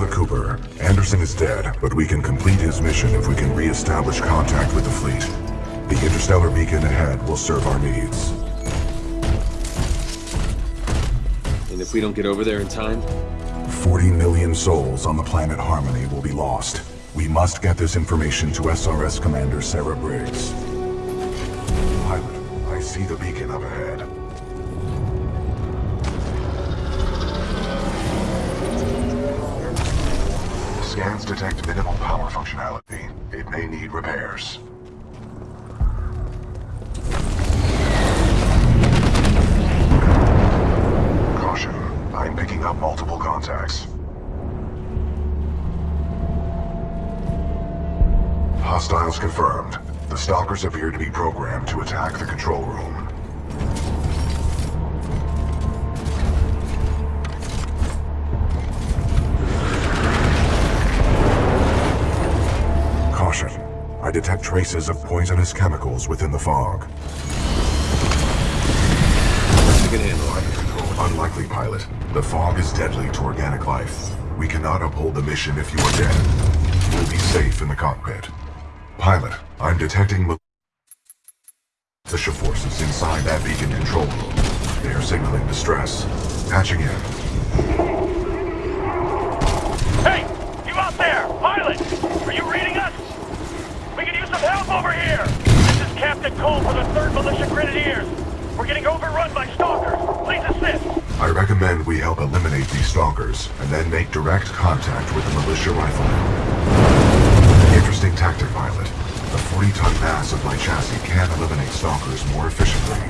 Pilot Cooper, Anderson is dead, but we can complete his mission if we can re-establish contact with the fleet. The interstellar beacon ahead will serve our needs. And if we don't get over there in time? 40 million souls on the planet Harmony will be lost. We must get this information to SRS Commander Sarah Briggs. Pilot, I see the beacon up ahead. Detect minimal power functionality. It may need repairs. Caution. I'm picking up multiple contacts. Hostiles confirmed. The Stalkers appear to be programmed to attack the control room. I detect traces of poisonous chemicals within the fog. Unlikely, pilot. The fog is deadly to organic life. We cannot uphold the mission if you are dead. You'll be safe in the cockpit. Pilot, I'm detecting militia forces inside that beacon control room. They are signaling distress. Patching in. Hey! You out there! Pilot! Are you reading us? We can use some help over here! This is Captain for the 3rd Militia Grenadiers. We're getting overrun by stalkers. Please assist! I recommend we help eliminate these stalkers, and then make direct contact with the militia riflemen. Interesting tactic, pilot. The 40-ton mass of my chassis can eliminate stalkers more efficiently.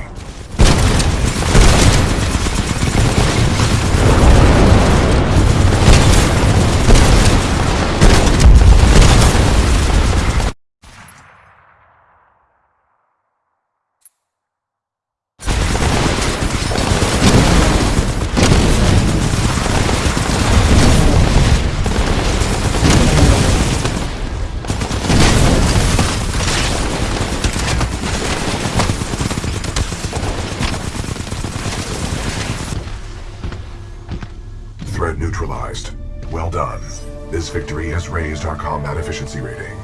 Victory has raised our combat efficiency rating.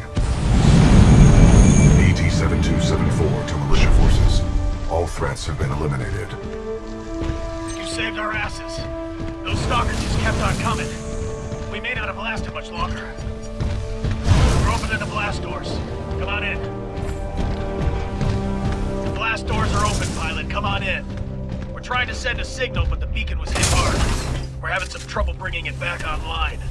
BT-7274 to militia forces. All threats have been eliminated. You saved our asses. Those stalkers just kept on coming. We may not have lasted much longer. We're opening the blast doors. Come on in. The blast doors are open, pilot. Come on in. We're trying to send a signal, but the beacon was hit hard. We're having some trouble bringing it back online.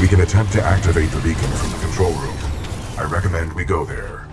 We can attempt to activate the beacon from the control room. I recommend we go there.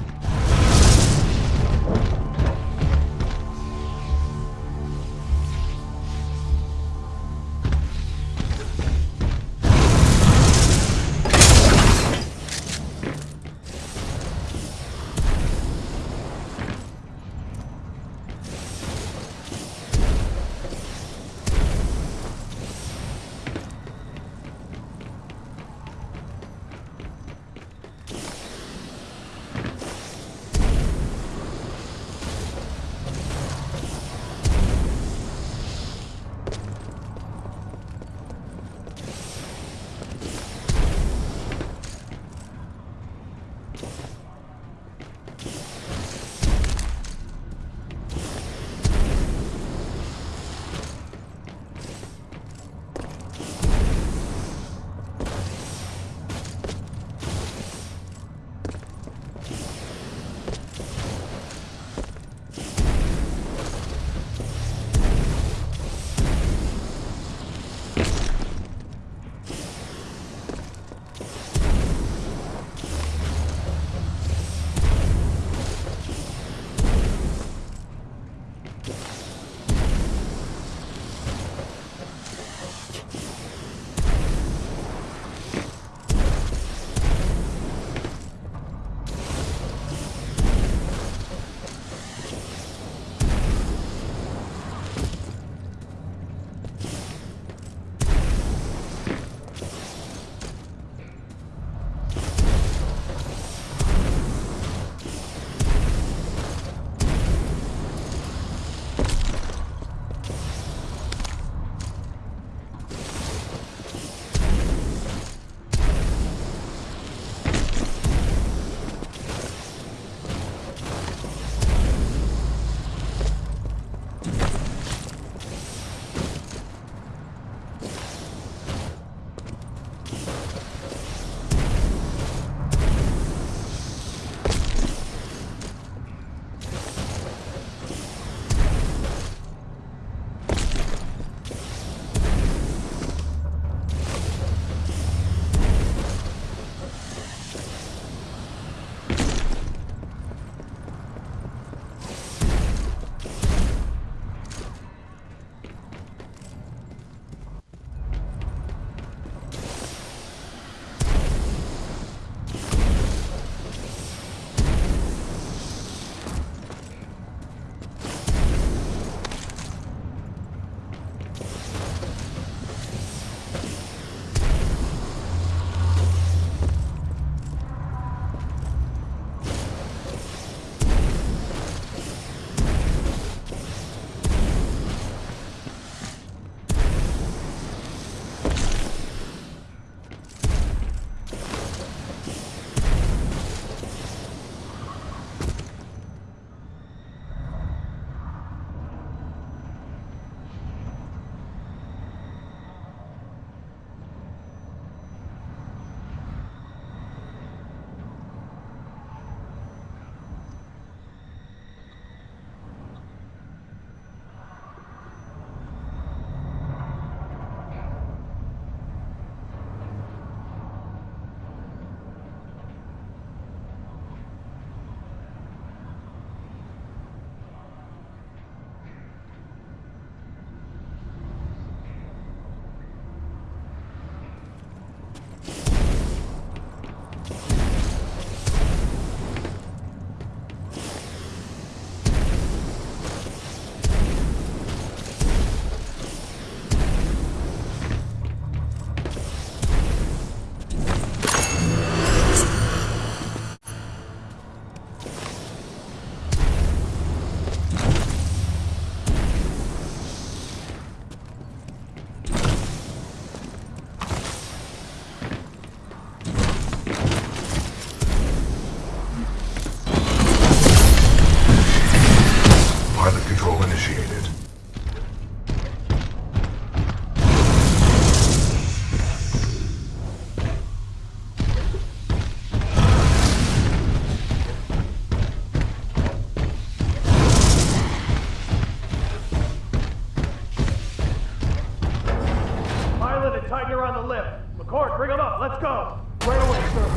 In tighten her on the lip. McCord, bring him up. Let's go. Right away, sir.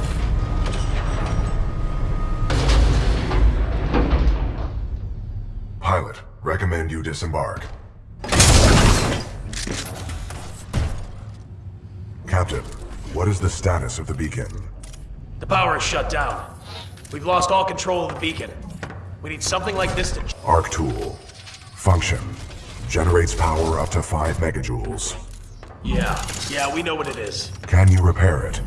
Pilot, recommend you disembark. Captain, what is the status of the beacon? The power is shut down. We've lost all control of the beacon. We need something like this to... Arc tool. Function. Generates power up to 5 megajoules. Yeah, yeah, we know what it is. Can you repair it?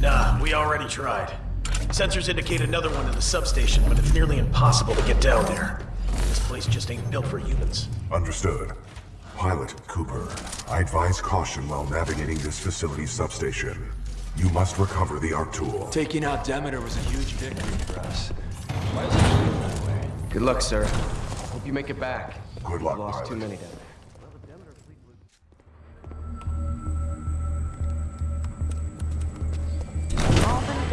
Nah, we already tried. Sensors indicate another one in the substation, but it's nearly impossible to get down there. This place just ain't built for humans. Understood. Pilot Cooper, I advise caution while navigating this facility's substation. You must recover the arc tool. Taking out Demeter was a huge victory for us. Why is it that way? Good luck, sir. Hope you make it back. Good luck, Lost too many down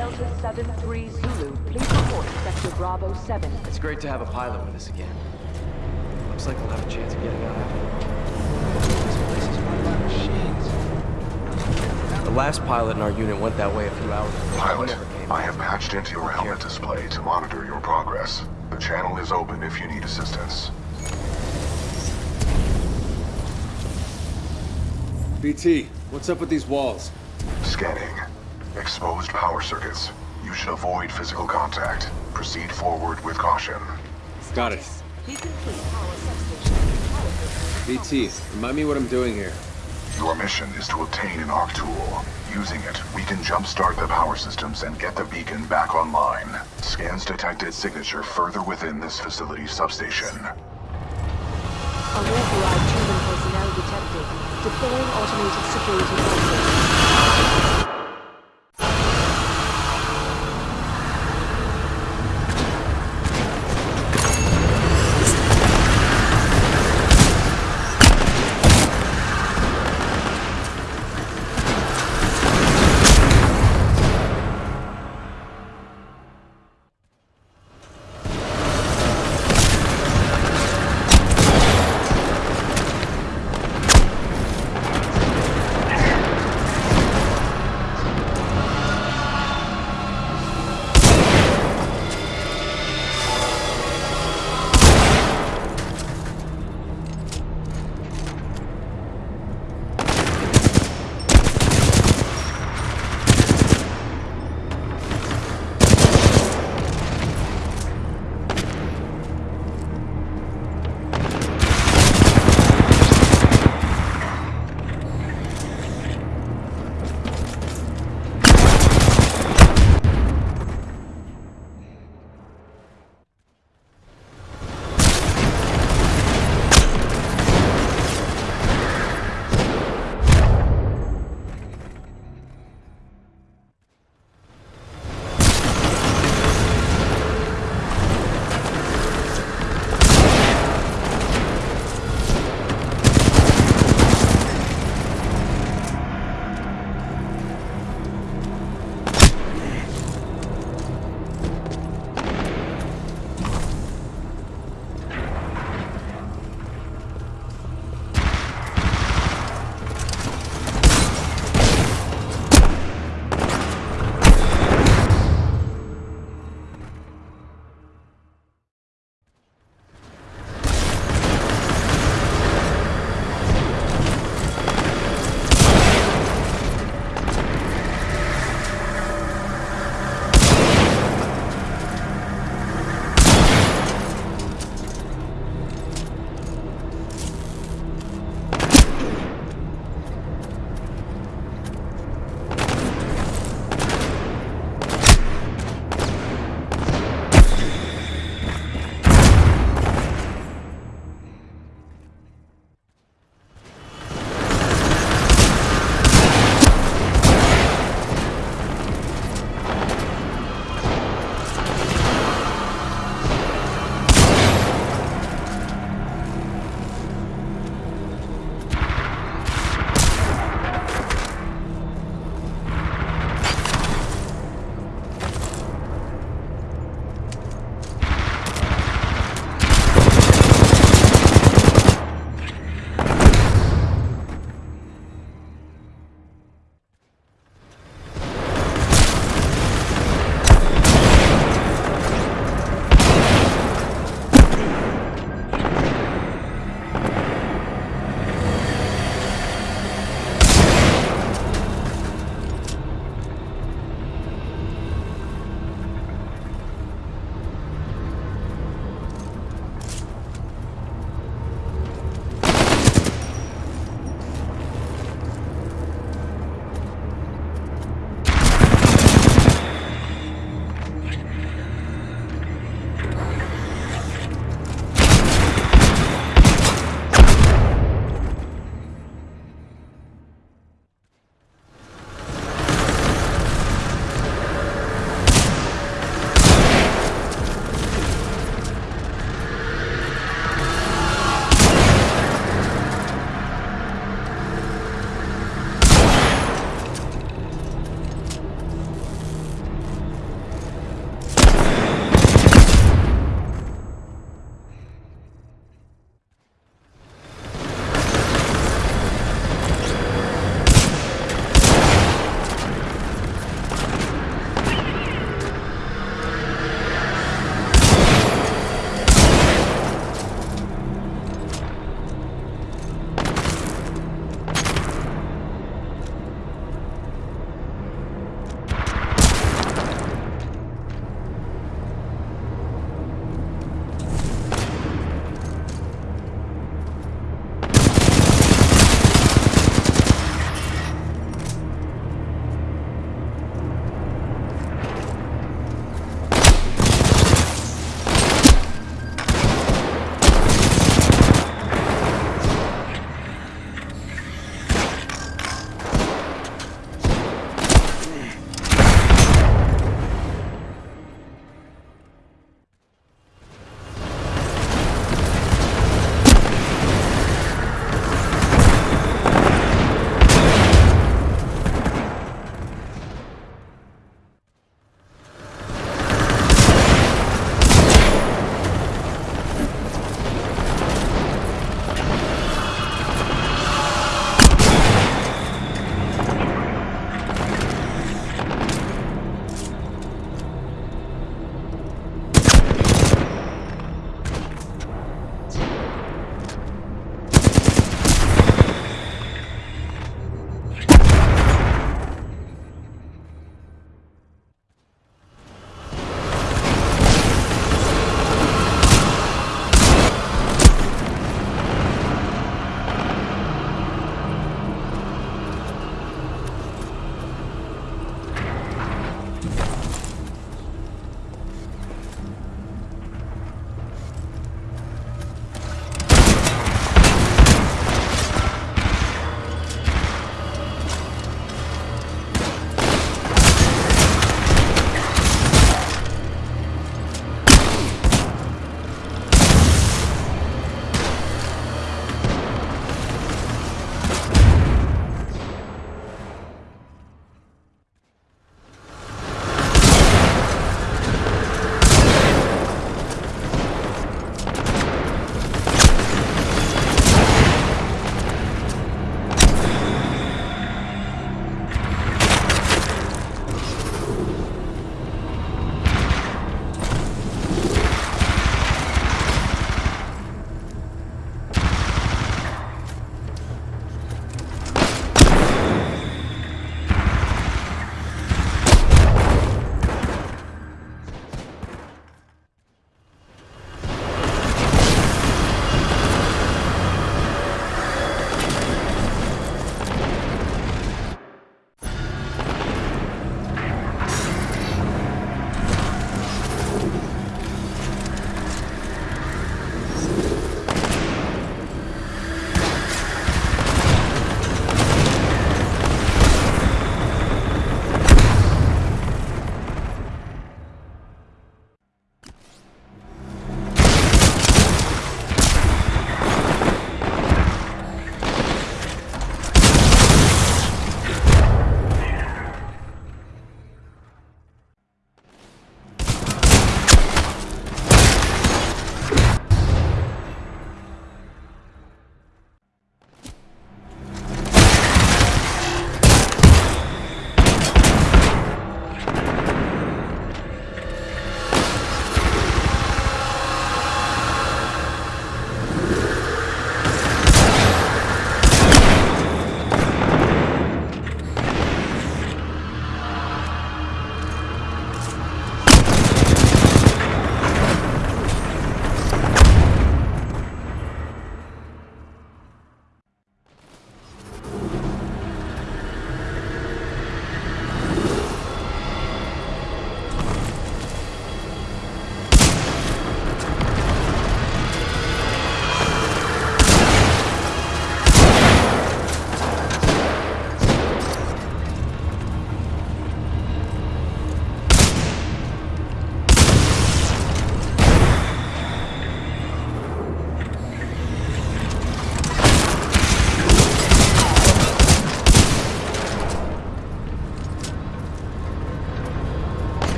Delta 7-3 Zulu, please report Sector Bravo 7. It's great to have a pilot with us again. Looks like we'll have a chance of getting out after This place is run by machines. The last pilot in our unit went that way a few hours ago. Pilot, never came I have patched into your helmet display to monitor your progress. The channel is open if you need assistance. BT, what's up with these walls? Scanning. Exposed power circuits. You should avoid physical contact. Proceed forward with caution. Got it. Be complete power substation. BT, remind me what I'm doing here. Your mission is to obtain an arc tool. Using it, we can jumpstart the power systems and get the beacon back online. Scans detected signature further within this facility's substation. Unauthorized human personnel detected. Deploying automated security measures.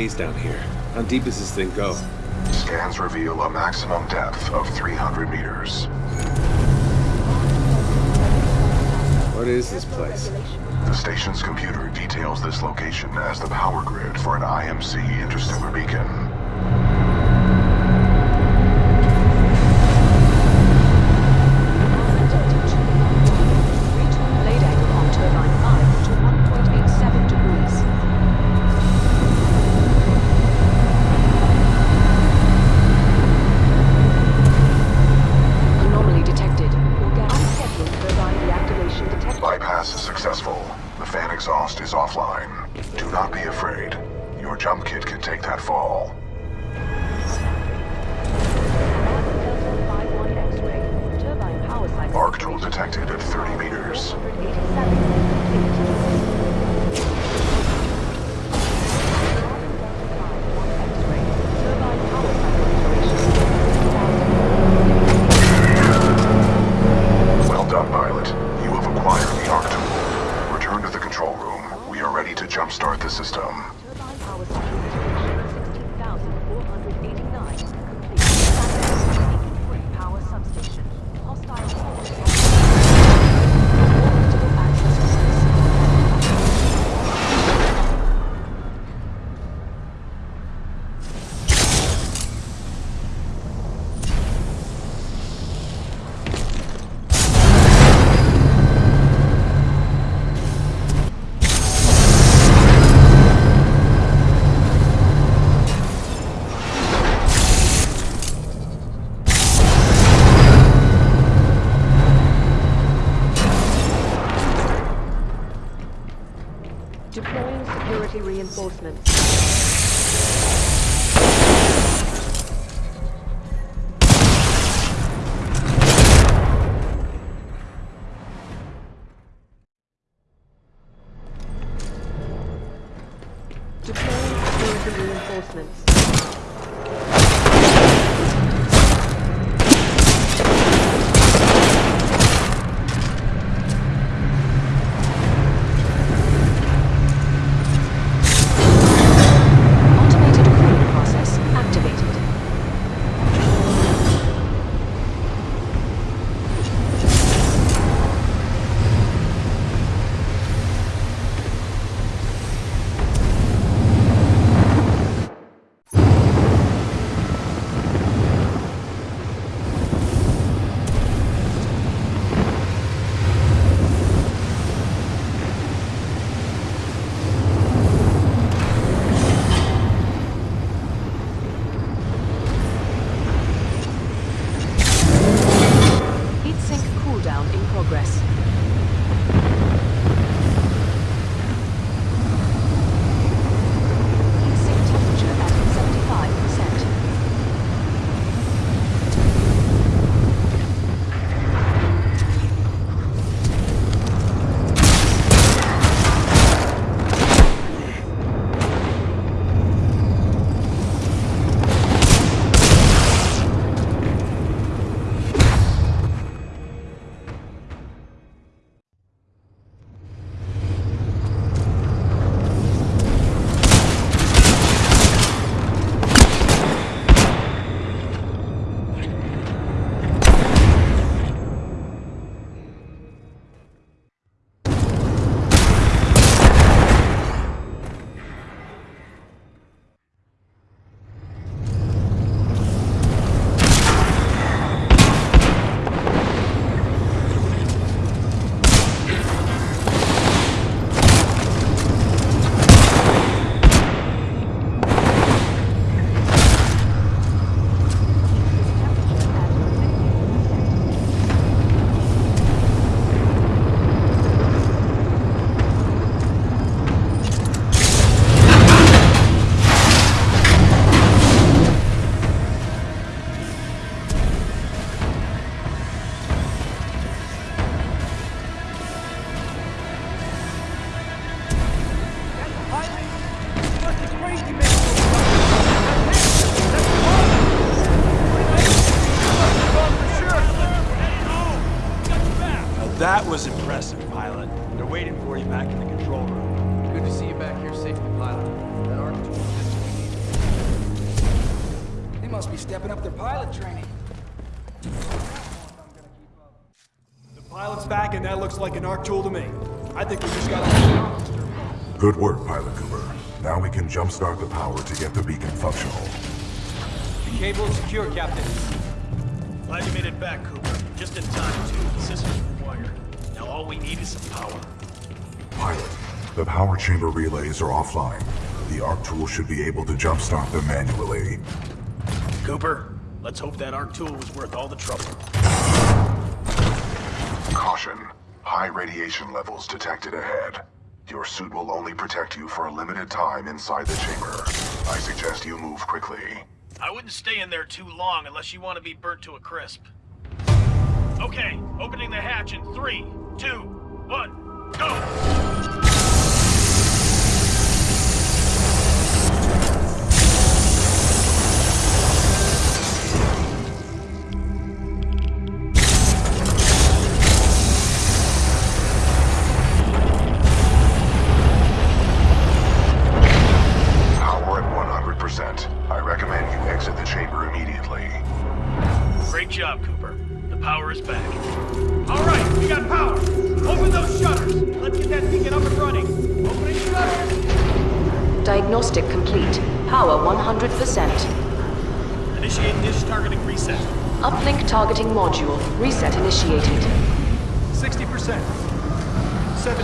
maze down here. How deep does this thing go? Scans reveal a maximum depth of 300 meters. What is this place? The station's computer details this location as the power grid for an IMC interstellar beacon. detected at 30 meters. Stepping up their pilot training. The pilot's back, and that looks like an arc tool to me. I think we just got Good work, Pilot Cooper. Now we can jumpstart the power to get the beacon functional. The cable is secure, Captain. Glad you made it back, Cooper. Just in time, too. The systems were wired. Now all we need is some power. Pilot, the power chamber relays are offline. The arc tool should be able to jumpstart them manually. Cooper, let's hope that arc tool was worth all the trouble. Caution. High radiation levels detected ahead. Your suit will only protect you for a limited time inside the chamber. I suggest you move quickly. I wouldn't stay in there too long unless you want to be burnt to a crisp. Okay, opening the hatch in three, two, one, go! Targeting module. Reset initiated. 60%. 70%.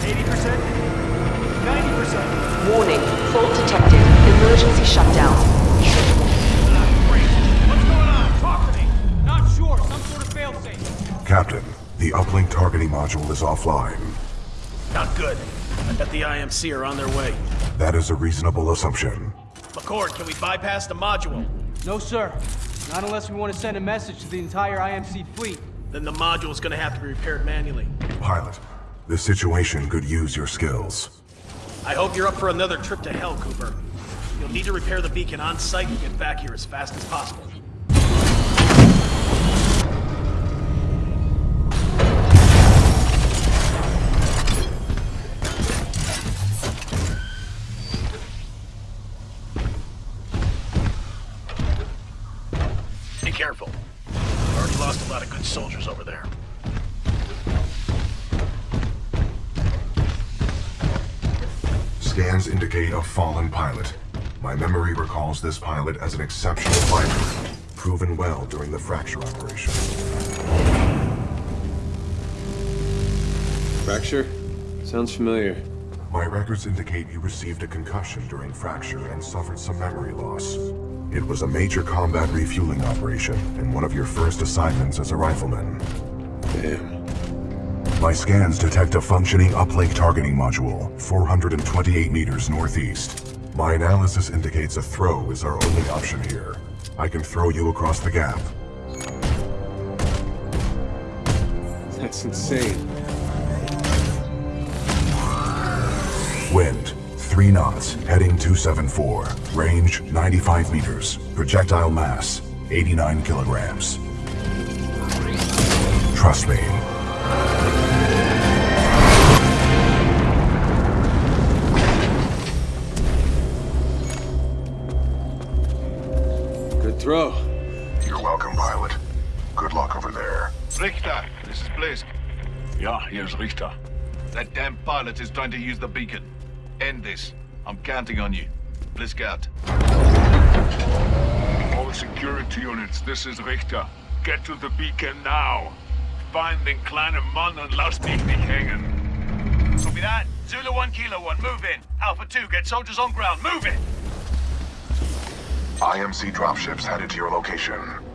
80%. 90%. Warning. Fault detected. Emergency shutdown. What's going on? Talk to me. Not sure. Some sort of failsafe. Captain, the uplink targeting module is offline. Not good. I bet the IMC are on their way. That is a reasonable assumption. McCord, can we bypass the module? No, sir. Not unless we want to send a message to the entire IMC fleet. Then the module's gonna have to be repaired manually. Pilot, this situation could use your skills. I hope you're up for another trip to hell, Cooper. You'll need to repair the beacon on site and get back here as fast as possible. A fallen pilot. My memory recalls this pilot as an exceptional fighter, proven well during the fracture operation. Fracture? Sounds familiar. My records indicate you received a concussion during fracture and suffered some memory loss. It was a major combat refueling operation and one of your first assignments as a rifleman. Damn. My scans detect a functioning uplink targeting module, 428 meters northeast. My analysis indicates a throw is our only option here. I can throw you across the gap. That's insane. Wind, 3 knots, heading 274. Range, 95 meters. Projectile mass, 89 kilograms. Trust me. Good throw. You're welcome, pilot. Good luck over there. Richter, this is Blisk. Yeah, here's Richter. That damn pilot is trying to use the beacon. End this. I'm counting on you. Blisk out. All security units, this is Richter. Get to the beacon now. Find den kleinen Mann und lass mich nicht hängen. Copy that. Zulu 1, Kilo 1, move in. Alpha 2, get soldiers on ground. Move it! IMC dropships headed to your location.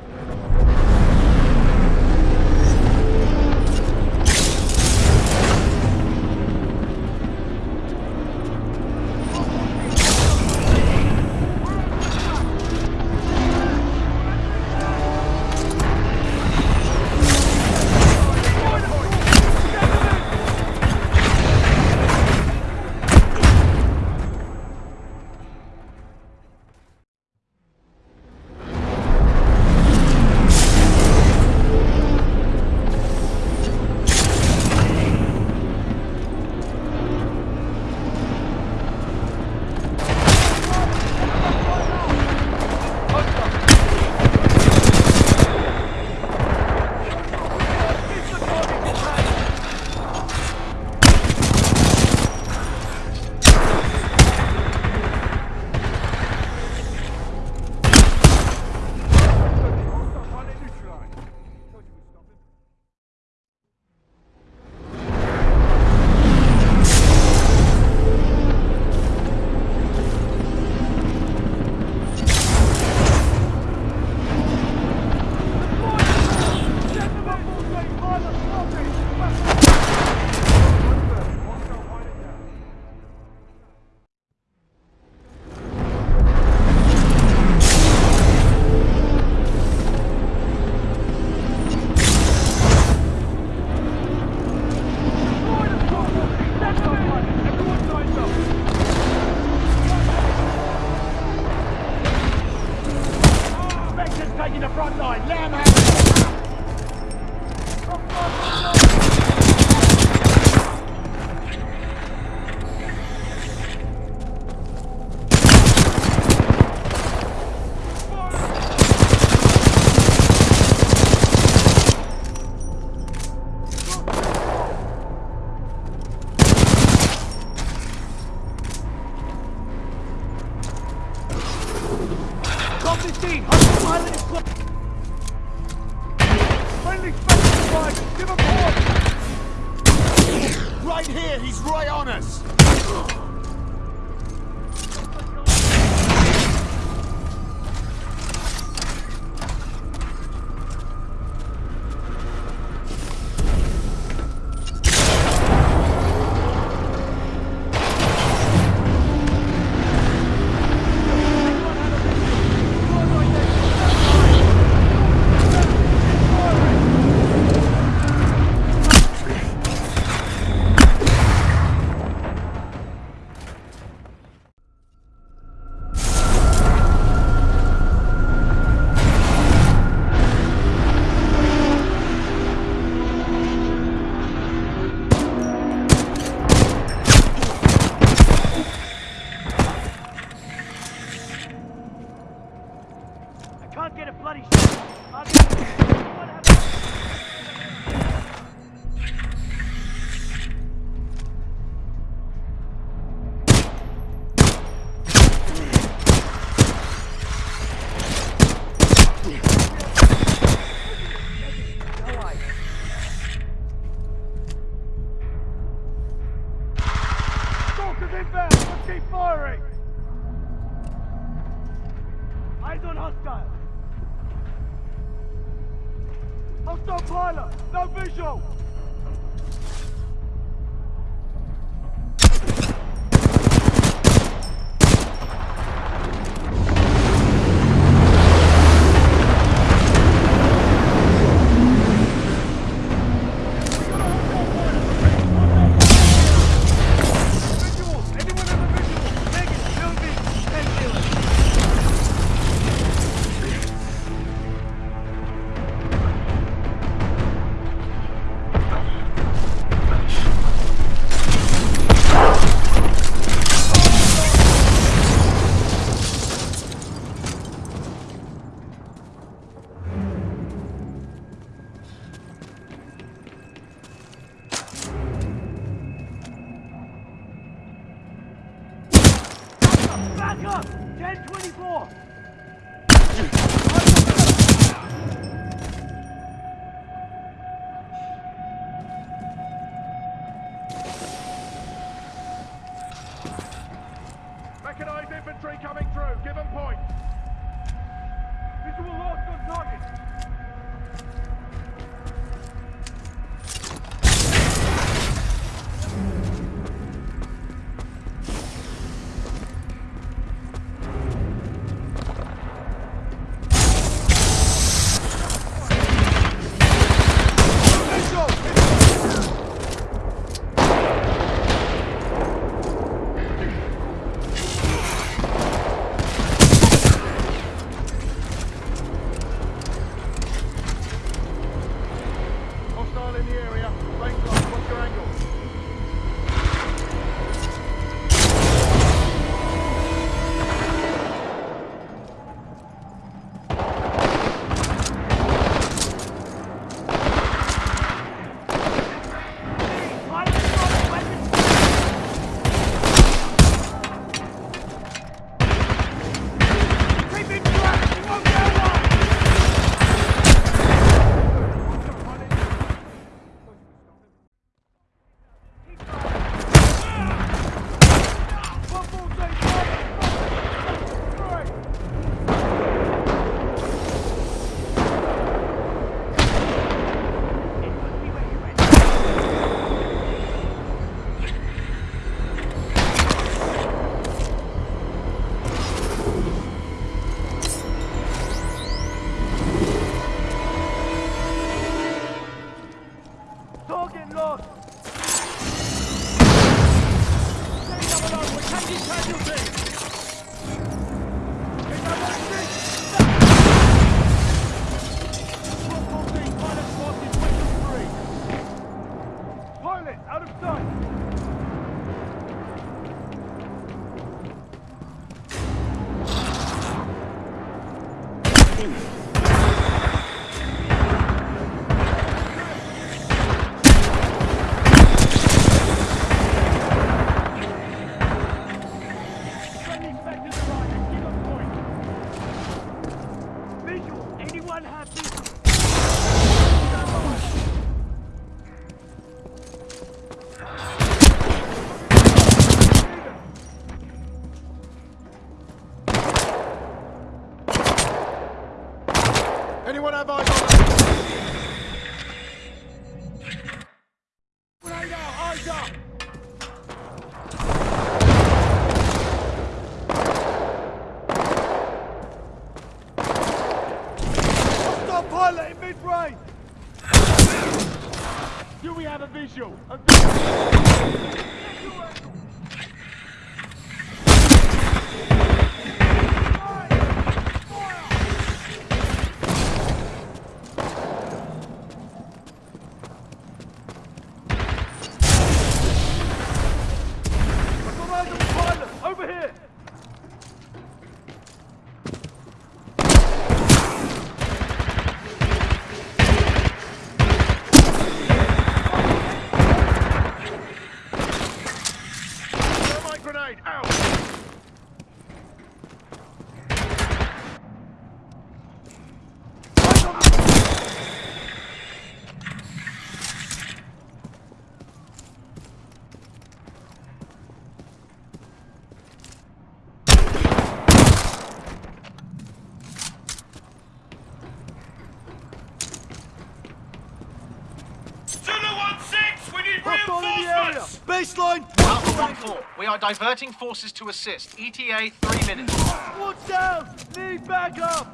Diverting forces to assist. ETA three minutes. Watch down! Need backup!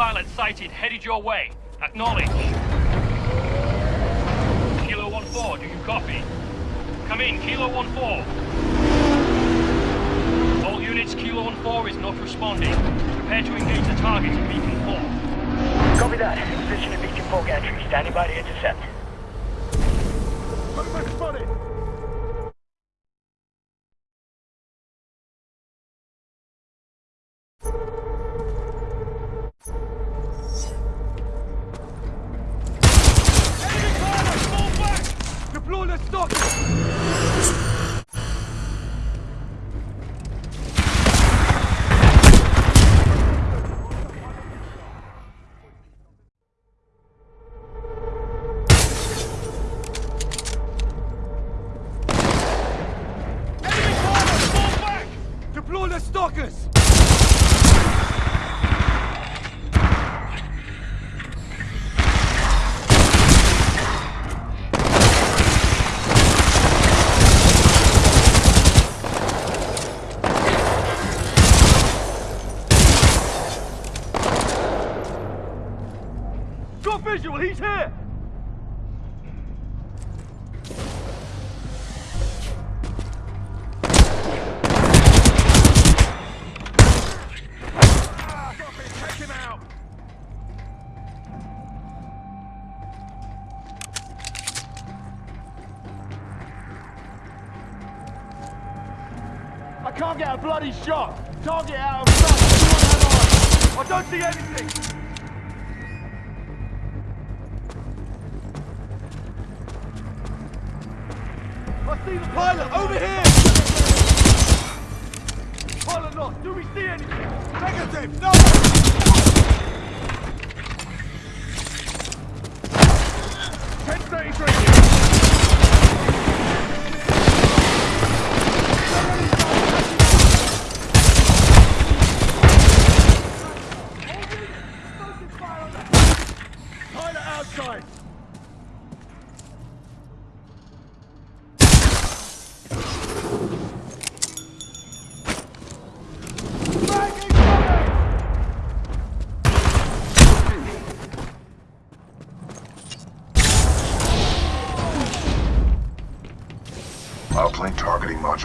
Pilot sighted, headed your way. Acknowledge. Kilo 1-4, do you copy? Come in, Kilo 1-4. All units, Kilo 1-4 is not responding. Prepare to engage the target in Beacon 4. Copy that. Position in Beacon 4 gantry. Standing by to intercept. Can't get a bloody shot! Target out of sight! I don't see anything! I see the pilot! Over here! Pilot lost! Do we see anything? Negative! No!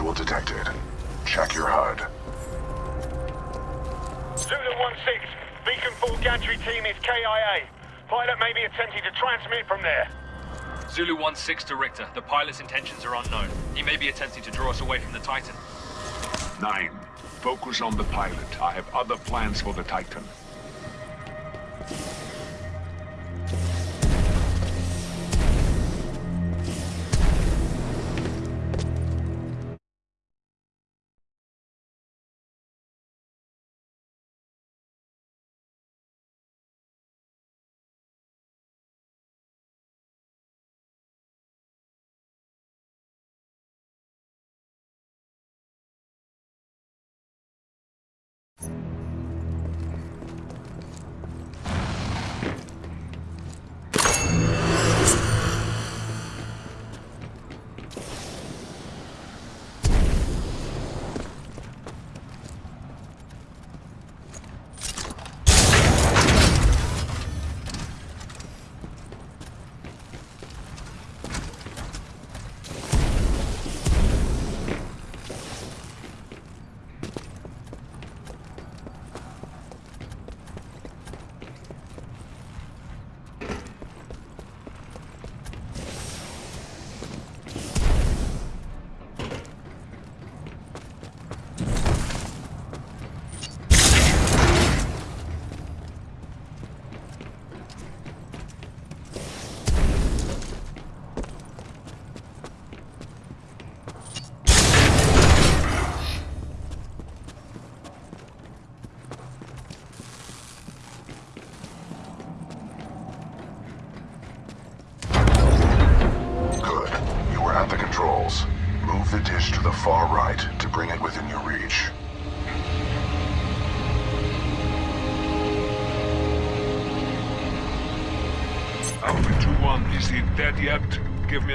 Targeting module detected. Check your HUD. Zulu 1-6, Beacon 4 gantry team is KIA. Pilot may be attempting to transmit from there. Zulu 1-6 to Richter. The pilot's intentions are unknown. He may be attempting to draw us away from the Titan. Nine. Focus on the pilot. I have other plans for the Titan.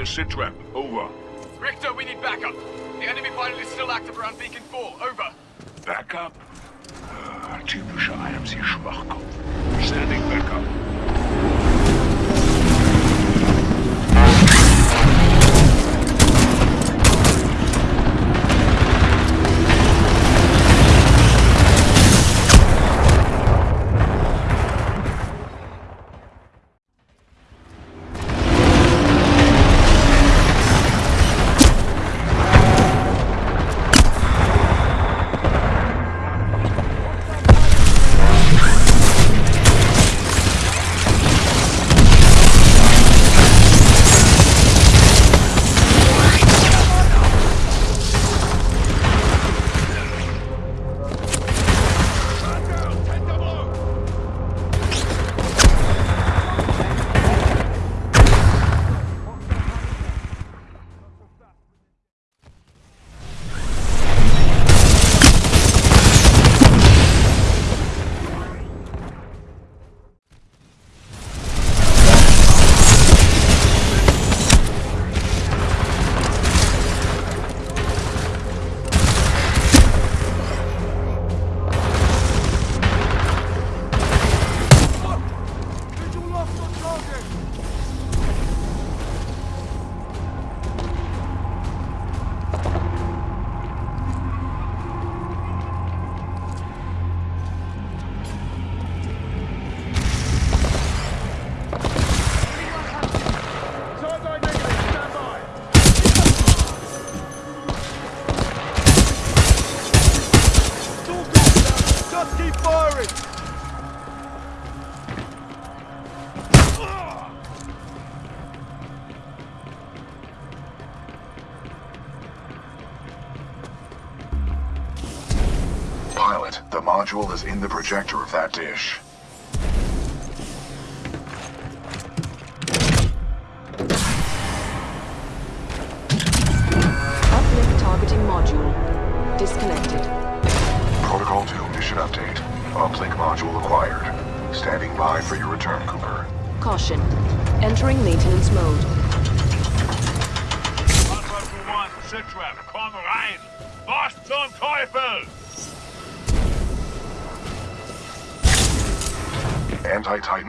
Give me module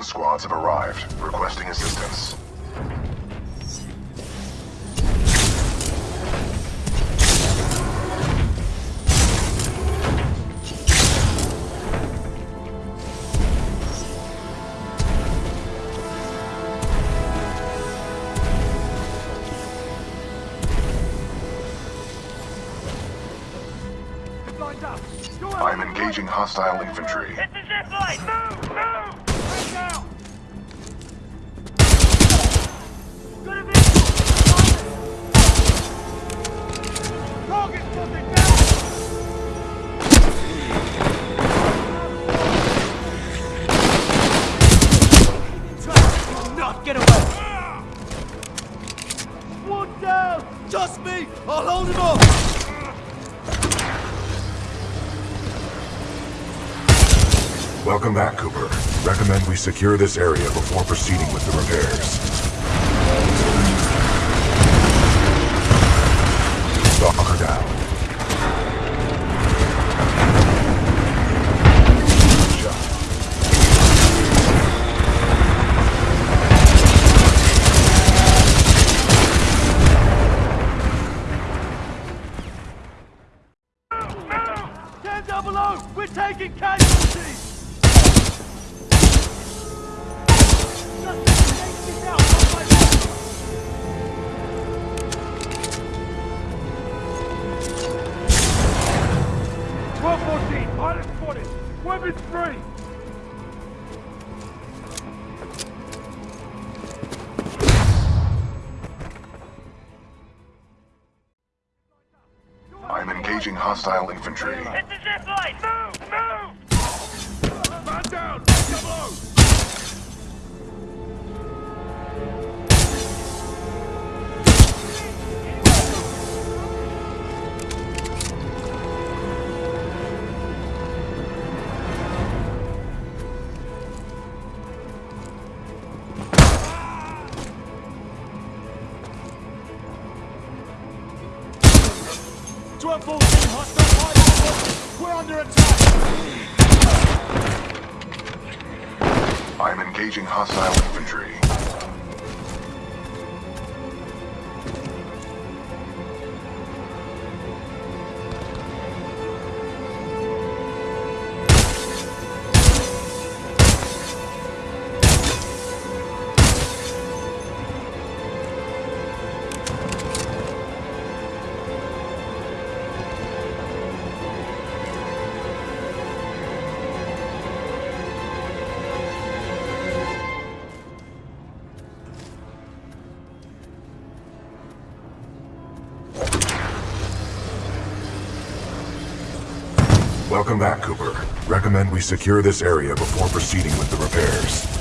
Anti-Titan squads have arrived, requesting assistance. Lined up. Go I am engaging hostile infantry. Welcome back, Cooper. Recommend we secure this area before proceeding with the repairs. Hostile infantry. It's a zip line! Move! Move! Man down. Double O. engaging hostile infantry. Welcome back, Cooper. Recommend we secure this area before proceeding with the repairs.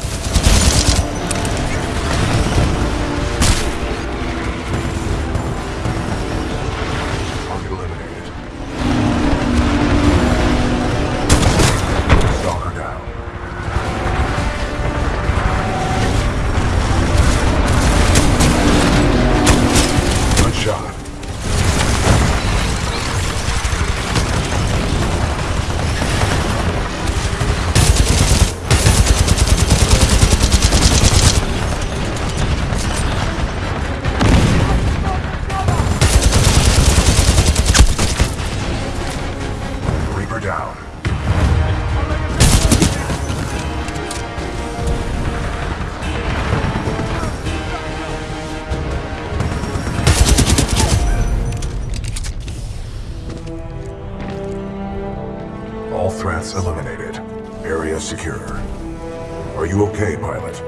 Are you okay, pilot?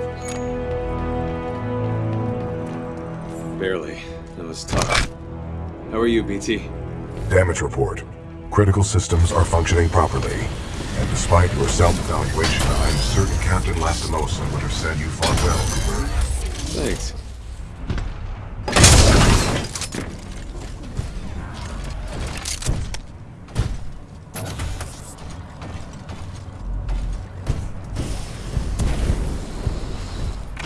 Barely. That was tough. How are you, BT? Damage report. Critical systems are functioning properly. And despite your self-evaluation, I'm certain Captain Lastimosa would have said you fought well, Cooper. Thanks.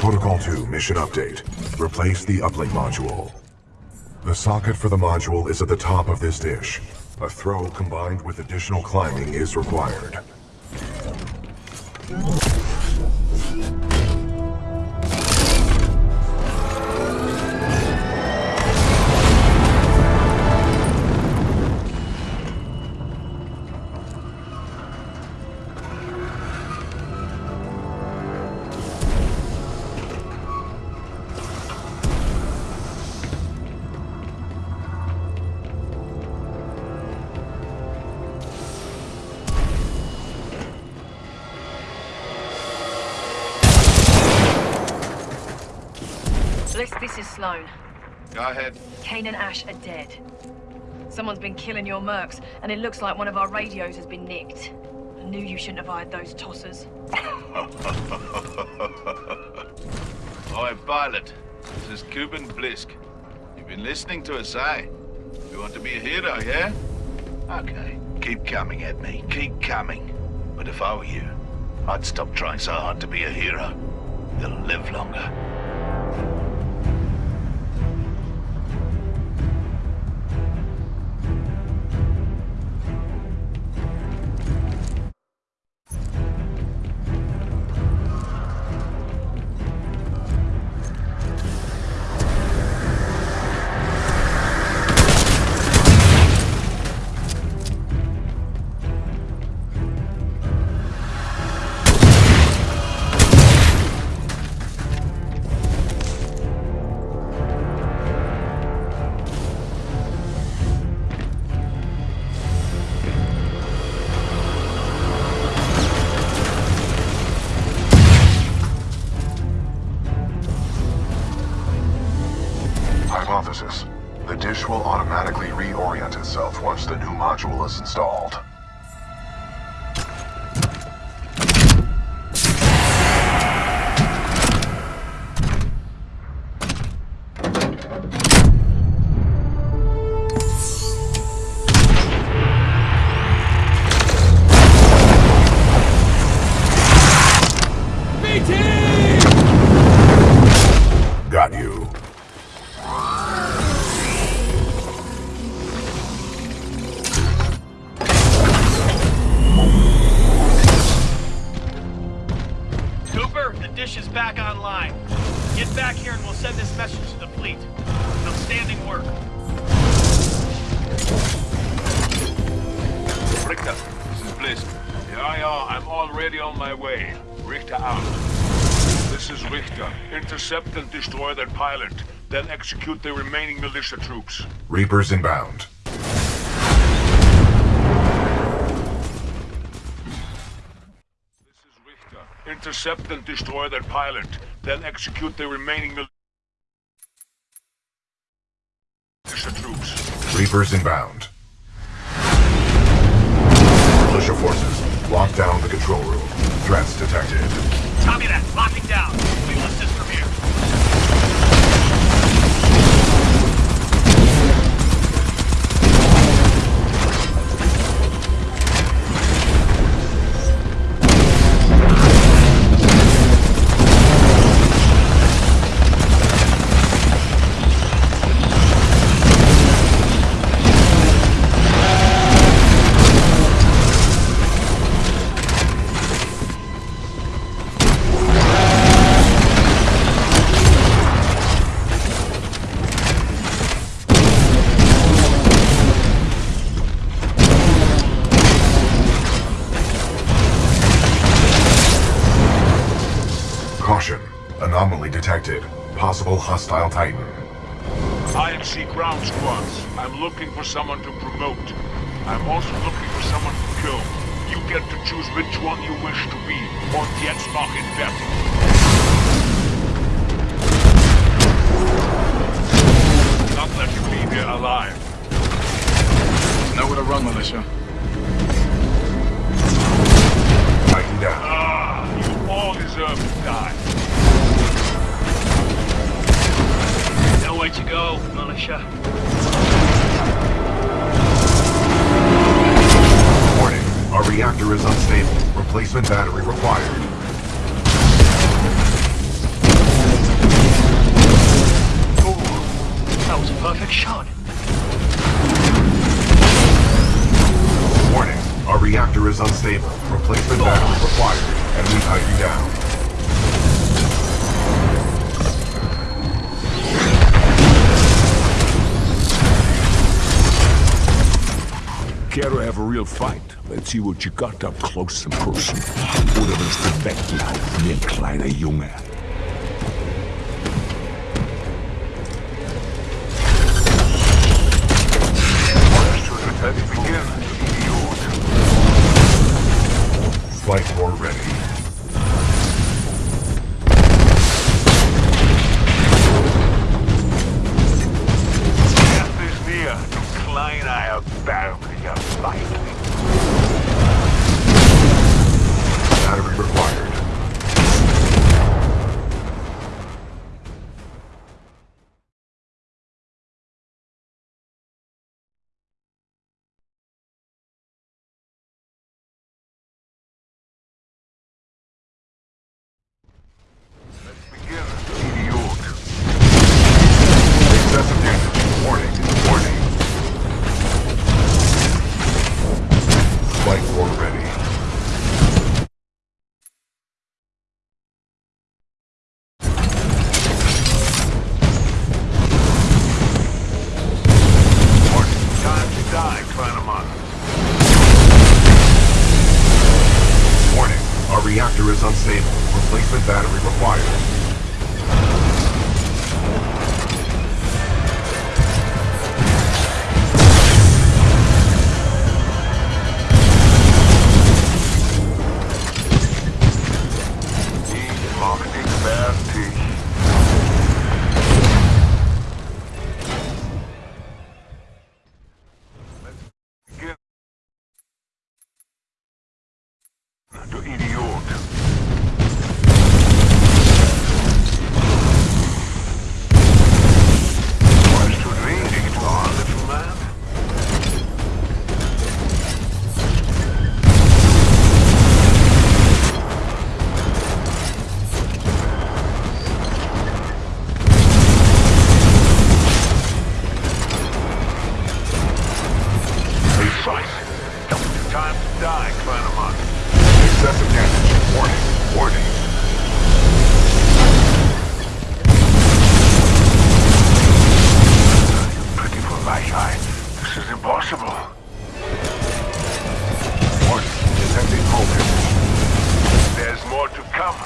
Protocol 2 mission update. Replace the uplink module. The socket for the module is at the top of this dish. A throw combined with additional climbing is required. Go ahead. Kane and Ash are dead. Someone's been killing your mercs, and it looks like one of our radios has been nicked. I knew you shouldn't have hired those tossers. Oi, pilot. This is Kuben Blisk. You've been listening to us, eh? You want to be a hero, yeah? Okay. Keep coming at me. Keep coming. But if I were you, I'd stop trying so hard to be a hero. You'll live longer. Pilot. Then execute the remaining militia troops. Reapers inbound. This is Richter. Intercept and destroy that pilot. Then execute the remaining militia troops. Reapers inbound. Militia forces, lock down the control room. Threats detected. See what you got up close and personal. Oder wirst du weglaufen wie ein kleiner Junge. Flight 4 ready. Die, Clannamon. Excessive damage. Warning. Warning. Pretty my eye. This is impossible. Warning. Detecting focus. There's more to come,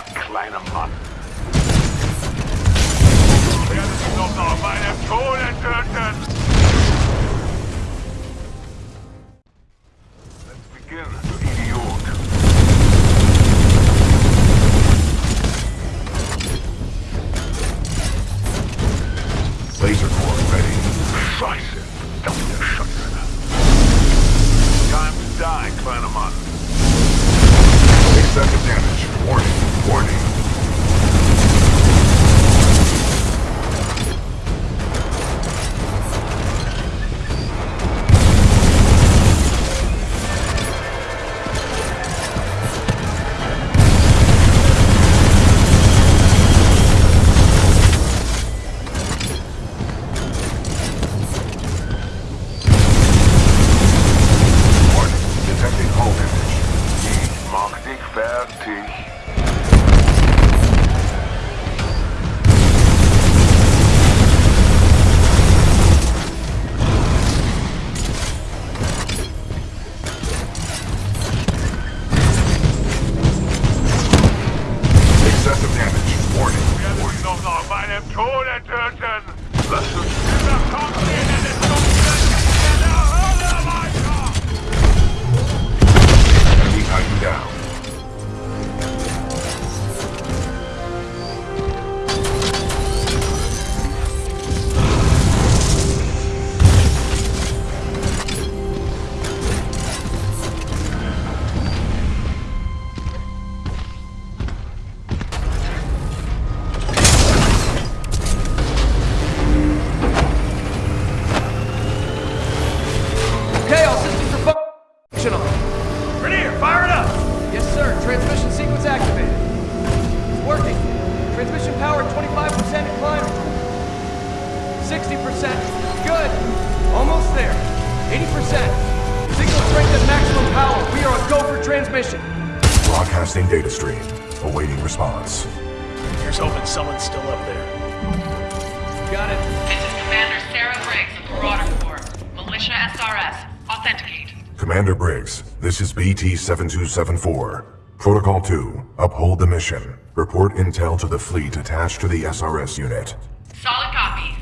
7274. Protocol 2, uphold the mission. Report intel to the fleet attached to the SRS unit. Solid copy.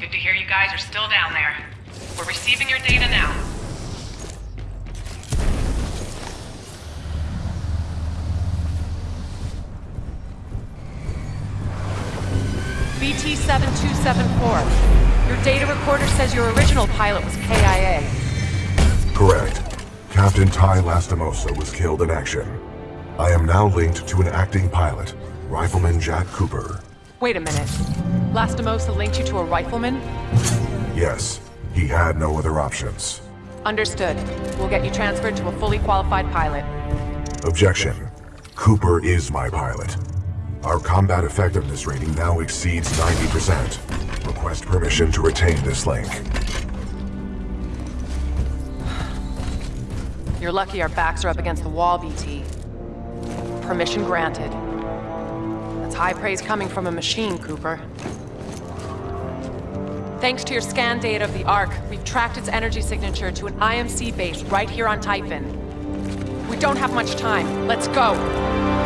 Good to hear you guys are still down there. We're receiving your data now. BT-7274. Your data recorder says your original pilot was KIA. Correct. Captain Ty Lastimosa was killed in action. I am now linked to an acting pilot, Rifleman Jack Cooper. Wait a minute. Lastimosa linked you to a rifleman? Yes, he had no other options. Understood. We'll get you transferred to a fully qualified pilot. Objection. Cooper is my pilot. Our combat effectiveness rating now exceeds 90%. Request permission to retain this link. You're lucky our backs are up against the wall, BT. Permission granted. That's high praise coming from a machine, Cooper. Thanks to your scan data of the Ark, we've tracked its energy signature to an IMC base right here on Typhon. We don't have much time. Let's go.